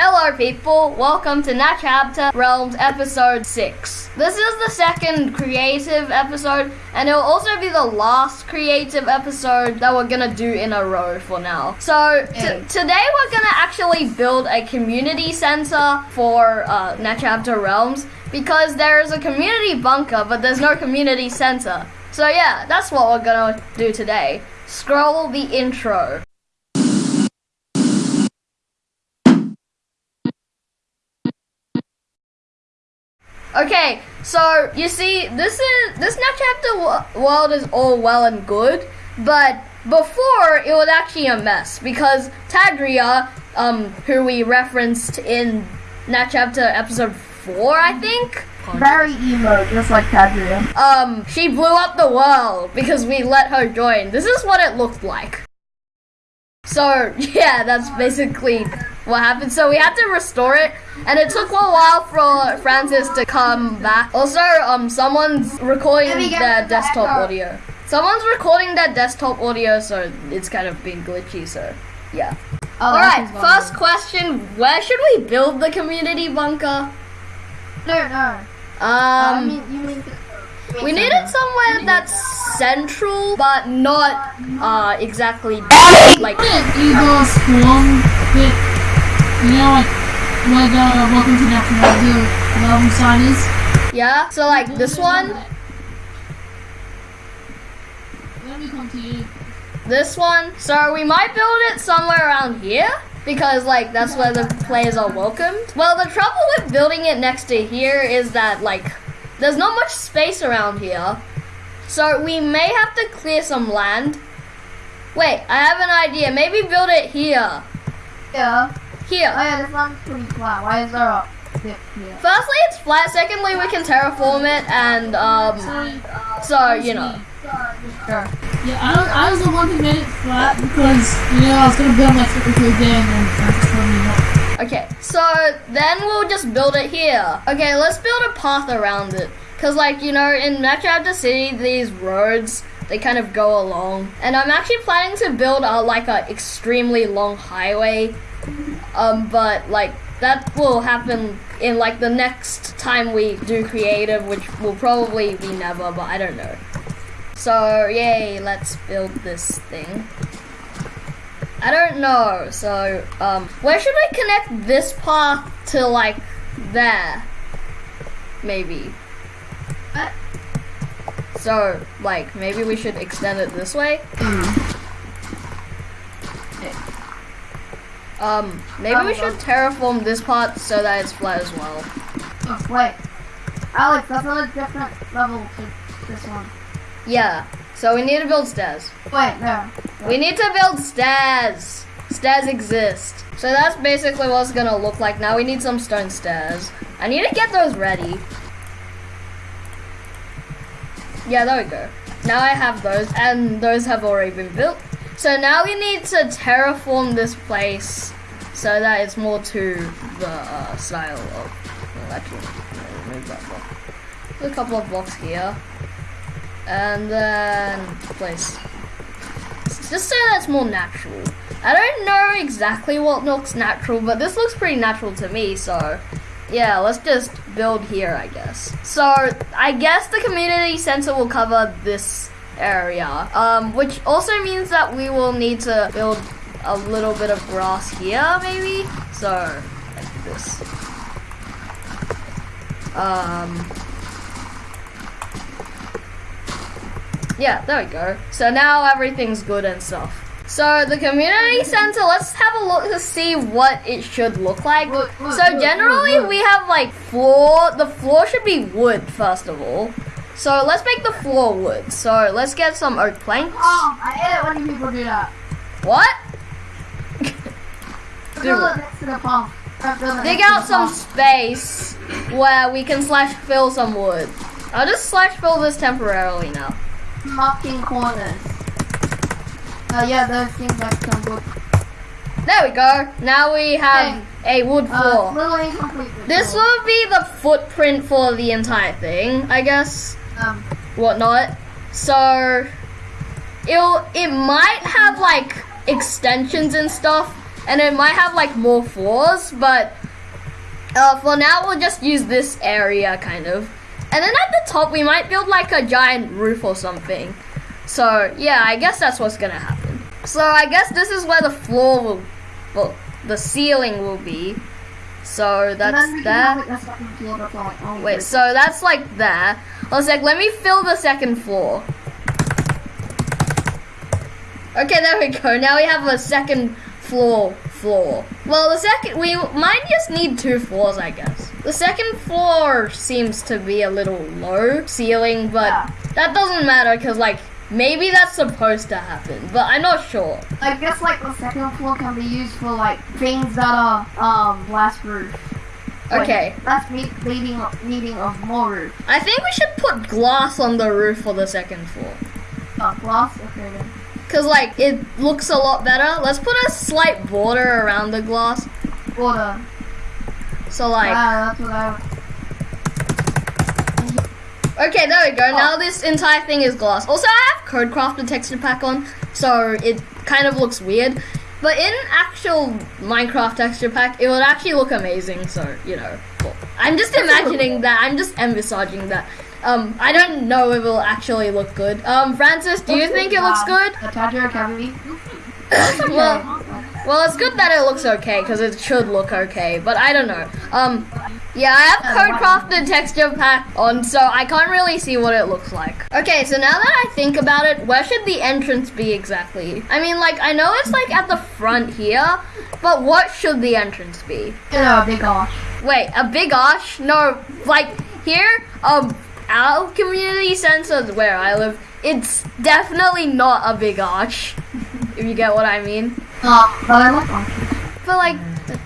Hello, people. Welcome to Nat Chapter Realms episode 6. This is the second creative episode, and it will also be the last creative episode that we're gonna do in a row for now. So, t- Yeah. today we're gonna actually build a community center for uh, Nat Chapter Realms because there is a community bunker, but there's no community center. So, yeah, that's what we're gonna do today. Scroll the intro. Okay, so you see, this is this Nat Chapter world is all well and good, but before it was actually a mess because Tadria, um, who we referenced in Nat Chapter episode four, I think, Very emo, just like Tadria. um, she blew up the world because we let her join. This is what it looked like. So yeah, that's basically what happened. So we had to restore it, and it took a while for Francis to come back. Also, um, someone's recording Let me get their the desktop audio. Someone's recording their desktop audio, so it's kind of been glitchy. So yeah. Oh, All right. First question: Where should we build the community bunker? No, no. I Um. mean, you mean. We need it somewhere that's central, but not uh, exactly like. Eagle Swarm bit, Oh you know, like where the Welcome to Natural the album sign is. Yeah, so like this one, Let me come to you. this one. So we might build it somewhere around here because like that's where the players are welcomed. Well, the trouble with building it next to here is that like there's not much space around here, so we may have to clear some land. Wait, I have an idea. Maybe build it here. Yeah. Here. Oh, yeah, this one's pretty flat. Why is there a dip here? Firstly, it's flat. Secondly, we can terraform it, and um, Sorry. so you know. Sure. Yeah, I, was- I was the one who made it flat because, you know, I was gonna build my typical day and then Francis told me not. Okay, so then we'll just build it here. Okay, let's build a path around it. Cause like, you know, in Nat Chapter City, these roads, they kind of go along. And I'm actually planning to build a, like a extremely long highway. Um, but like, that will happen in like the next time we do creative, which will probably be never, but I don't know. So, yay, let's build this thing. I don't know. So, um, where should I connect this path to like there? Maybe. So, like, maybe we should extend it this way. Um, maybe we should terraform this part so that it's flat as well. Oh, wait. Alex, that's on a different level to this one. Yeah. So we need to build stairs. Wait, no. We need to build stairs. Stairs exist. So that's basically what it's gonna look like. Now we need some stone stairs. I need to get those ready. Yeah, there we go. Now I have those, and those have already been built. So now we need to terraform this place so that it's more to the uh, style of. Well, actually, remove that block. Put a couple of blocks here, and then place just so that's more natural. I don't know exactly what looks natural, but this looks pretty natural to me, so yeah, let's just build here, I guess. So I guess the community center will cover this area, um, which also means that we will need to build a little bit of grass here, maybe. So like this. Um, Yeah, there we go. So now everything's good and stuff. So the community center, let's have a look to see what it should look like. Look, look, so generally look. we have like floor, the floor should be wood first of all. So let's make the floor wood. So let's get some oak planks. Oh, I hate it when people do that. What? Do it next to the pump. Or build it Dig out some space where we can slash fill some wood. I'll just slash fill this temporarily now. Mocking corners. Uh, yeah, those things like some wood. There we go. Now we have a wood Uh, floor. it's little incomplete. but This will be the footprint for the entire thing, I guess. Whatnot. So it'll it might have like extensions and stuff, and it might have like more floors, but uh, for now we'll just use this area kind of. And then at the top we might build like a giant roof or something. So yeah, I guess that's what's gonna happen. So I guess this is where the floor will, well, the ceiling will be. So that's we can there. have, like, a second floor that's like, oh, Wait, so that's like there. One sec, let me fill the second floor. Okay, there we go. Now we have a second floor floor. Well, the second we might just need two floors, I guess. The second floor seems to be a little low ceiling, but Yeah. that doesn't matter because like maybe that's supposed to happen, but I'm not sure. I guess like the second floor can be used for like things that are um glass roof. Okay. That's me needing needing of more roof. I think we should put glass on the roof for the second floor. Oh, glass. Okay then. Cause like it looks a lot better. Let's put a slight border around the glass. Border. So like, ah, that's what I. okay, there we go. Now this entire thing is glass. Also, I have CodeCraft texture pack on, so it kind of looks weird. But in actual Minecraft texture pack, it would actually look amazing. So you know, cool. I'm just imagining that. I'm just envisaging that. Um, I don't know if it will actually look good. Um, Francis, do you think it looks good? The Tadra Academy. well, well, it's good that it looks okay because it should look okay. But I don't know. Um, yeah, I have CodeCraft and texture pack on, so I can't really see what it looks like. Okay, so now that I think about it, where should the entrance be exactly? I mean, like I know it's like at the front here, but what should the entrance be? You know, big arch. Wait, a big arch? No, like here, um, our community center where I live, it's definitely not a big arch. if you get what I mean. Uh, but I like arches. But like,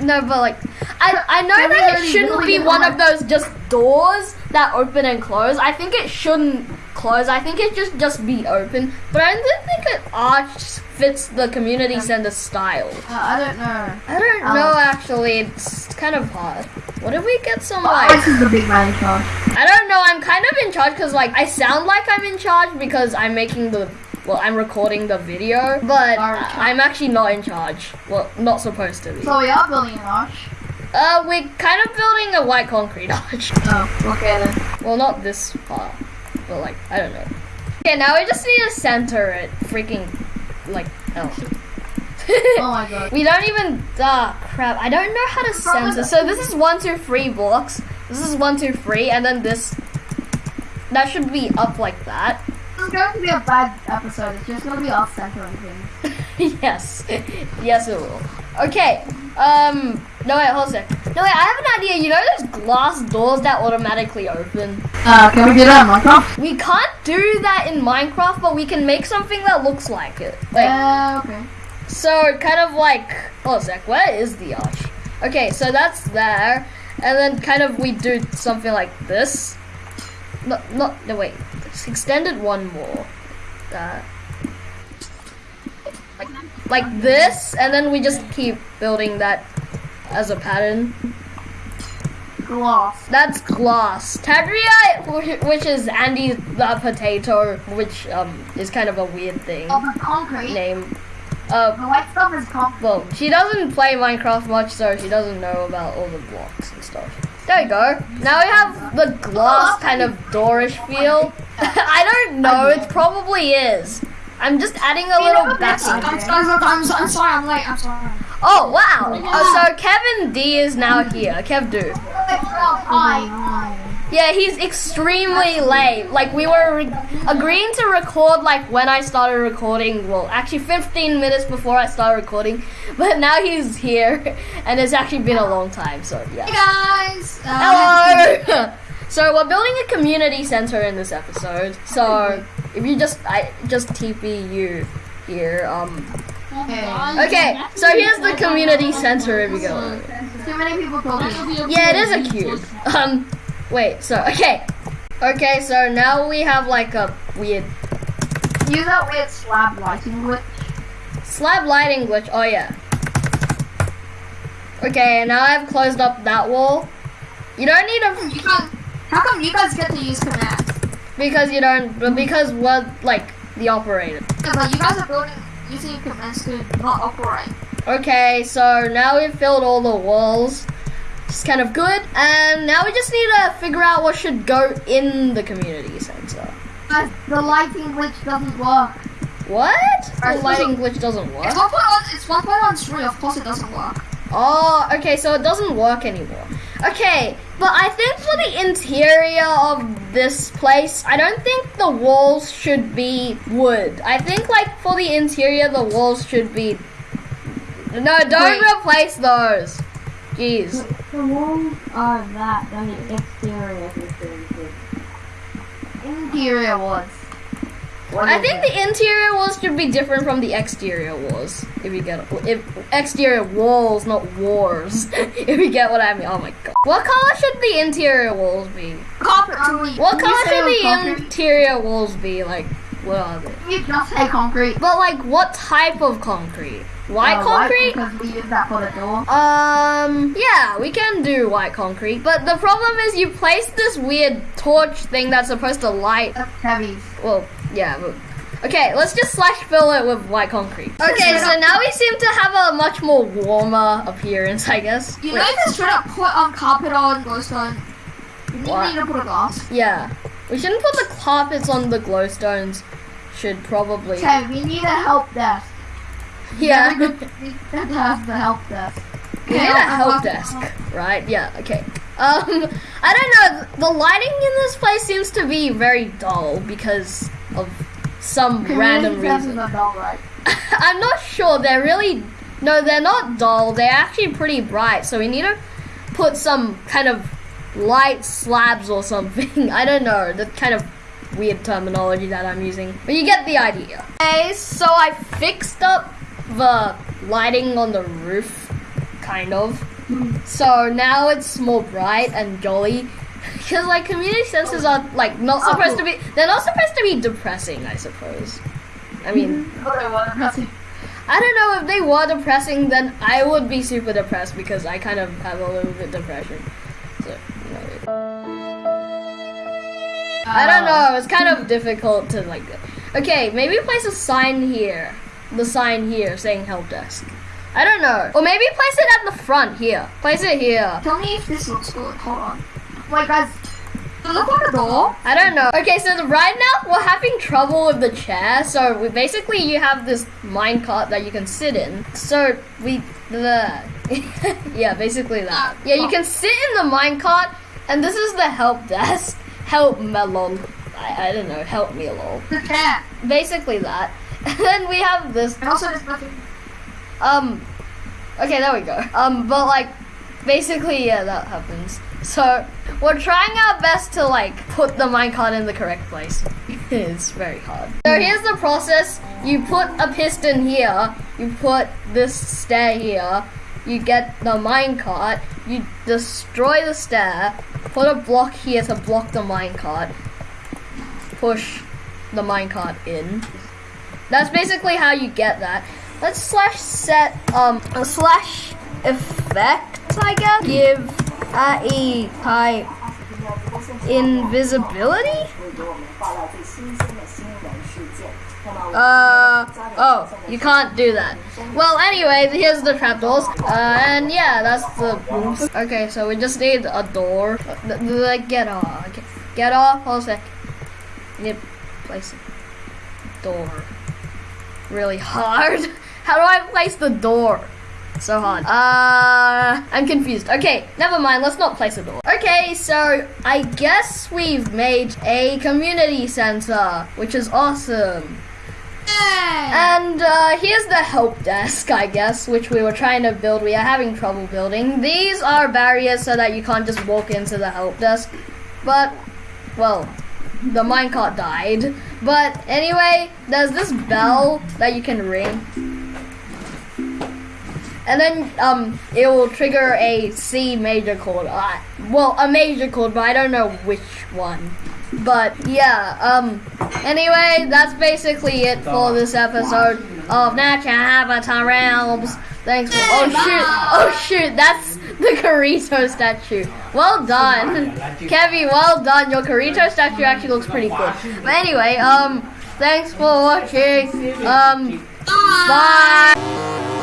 no, but like, I I know that it shouldn't really be one of those just doors that open and close. I think it shouldn't close. I think it just just be open. But I don't think an arch fits the community center style. Uh, I don't know. I don't Um, know actually. It's kind of hard. What if we get some like? Alex is the big man in charge. I don't know. I'm kind of in charge because like I sound like I'm in charge because I'm making the. Well, I'm recording the video, but. I'm actually not in charge. Well, not supposed to be. So we are building an arch. Uh, we're kind of building a white concrete arch. Oh, okay then. Well, not this part, but like, I don't know. Okay, now we just need to center it. Freaking, like, hell. Oh my god. we don't even, ah, crap. I don't know how to center. So this is one, two, three blocks. This is one, two, three, and then this, that should be up like that. Is going to be a bad episode. It's just going to be off centering things. yes. Yes, it will. Okay. Um. No wait. Hold a sec. No wait. I have an idea. You know those glass doors that automatically open. Uh, can we do that in Minecraft? We can't do that in Minecraft, but we can make something that looks like it. Like, Yeah, okay. so kind of like. Hold a sec. Where is the arch? Okay. So that's there, and then kind of we do something like this. No, not no wait. Just extend one more. That. Like, like this, and then we just keep building that as a pattern. Glass. That's glass. Tadria, which is Andy the potato, which um is kind of a weird thing Oh, the concrete. name. Uh, The white stuff is concrete. well, she doesn't play Minecraft much, so she doesn't know about all the blocks and stuff. There you go. Now we have the glass kind of doorish feel. I don't know. It probably is. I'm just adding a little backing. I'm, sorry, I'm, I'm sorry, I'm late. I'm sorry. Oh wow! Oh, so Kevin D is now here. Kev Do. Hi. Yeah, he's extremely late. Like we were re- agreeing to record like when I started recording. Well, actually 15 minutes before I started recording, but now he's here, and it's actually been a long time. So yeah. Hey yeah. guys. Uh, Hello. so we're building a community center in this episode. So if you just I just TP you here. Um. Okay. So here's the community center. If you go. Too many people talking. Yeah, it is a cube. Um, wait, so, okay. Okay, so now we have like a weird Use that weird slab lighting glitch. slab lighting glitch. Oh, yeah. Okay, now I've closed up that wall. You don't need a, You guys, how come you guys get to use command? because you don't, but because we're like the operator. Yeah, but you guys are building using commands to not operate. Okay, so now we've filled all the walls. It's kind of good. And now we just need to figure out what should go in the community center. Guys, the lighting glitch doesn't work. What? The lighting glitch doesn't work? It's one point on. It's one point. Of course, it doesn't work. Oh, okay, so it doesn't work anymore. Okay, but I think for the interior of this place, I don't think the walls should be wood. I think, like, for the interior, the walls should be. No, don't Wait. replace those. Jeez. The walls are that, the exterior is very good. Interior was. I think the interior walls should be different from the exterior walls. If you get if exterior walls, not wars. if you get what I mean. Oh my god. What color should the interior walls be? Carpet. What color should the concrete? interior walls be? Like, what are they? You just say concrete. But like, what type of concrete? White Uh, concrete? because we use that for the door. Um, yeah, we can do white concrete. But the problem is you place this weird torch thing that's supposed to light. That's heavy. Well, yeah, but. Okay, let's just slash fill it with white concrete. Okay, so now we seem to have a much more warmer appearance, I guess. You Wait, know, if you straight up put um carpet on glowstone, you What? need to put a glass. yeah. We shouldn't put the carpets on the glowstones. Should probably. Okay, we need a help desk. Yeah. We have to have the help desk. We need a help desk, right? Yeah, okay. Um, I don't know. The lighting in this place seems to be very dull because of some random reason. dull, right? I'm not sure. They're really no, they're not dull. They're actually pretty bright. So we need to put some kind of light slabs or something. I don't know. The kind of weird terminology that I'm using, but you get the idea. Okay, so I fixed up the lighting on the roof, kind of. So now it's more bright and jolly. Because like community centers are like not oh, supposed to be. They're not supposed to be depressing. I suppose. I mean. Mm-hmm. Oh, I don't know if they were depressing, then I would be super depressed because I kind of have a little bit depression. So, you know, I don't know. It's kind of difficult to like. Okay, maybe place a sign here. The sign here saying help desk. I don't know. Or maybe place it at the front here. Place it here. Tell me if this looks good. Hold on. Wait, guys. Does it look like a door? I don't know. Okay, so the, right now we're having trouble with the chair. So we basically you have this minecart that you can sit in. So we the yeah, basically that. Yeah, you can sit in the minecart, and this is the help desk. Help melon. I, I don't know. Help me lol. The chair. Basically that. And then we have this And also, there's nothing. um, okay, there we go. Um, but like, basically, yeah, that happens. So we're trying our best to like put the minecart in the correct place. it's very hard. So here's the process: you put a piston here, you put this stair here, you get the minecart, you destroy the stair, put a block here to block the minecart, push the minecart in. That's basically how you get that. Let's slash set um slash effect I guess. Give AE type invisibility. Uh oh, you can't do that. Well, anyway, here's the trapdoors. Uh, and yeah, that's the rooms. Okay, so we just need a door. Uh, Like get off, okay. get off. Hold a sec. Need to place a door really hard. How do I place the door? So hard. Uh, I'm confused. Okay, never mind. Let's not place a door. Okay, so I guess we've made a community center, which is awesome. And uh, here's the help desk, I guess, which we were trying to build. We are having trouble building. These are barriers so that you can't just walk into the help desk. But, well, the minecart died. But anyway, there's this bell that you can ring. And then um, it will trigger a C major chord. Uh, well, a major chord, but I don't know which one. But yeah, um, anyway, that's basically it for this episode of Natural Avatar Realms. Thanks for. Oh shoot! Oh shoot! That's the Karito statue. Well done, Kevin. Well done. Your Karito statue actually looks pretty good. But anyway, um, thanks for watching. Um, bye.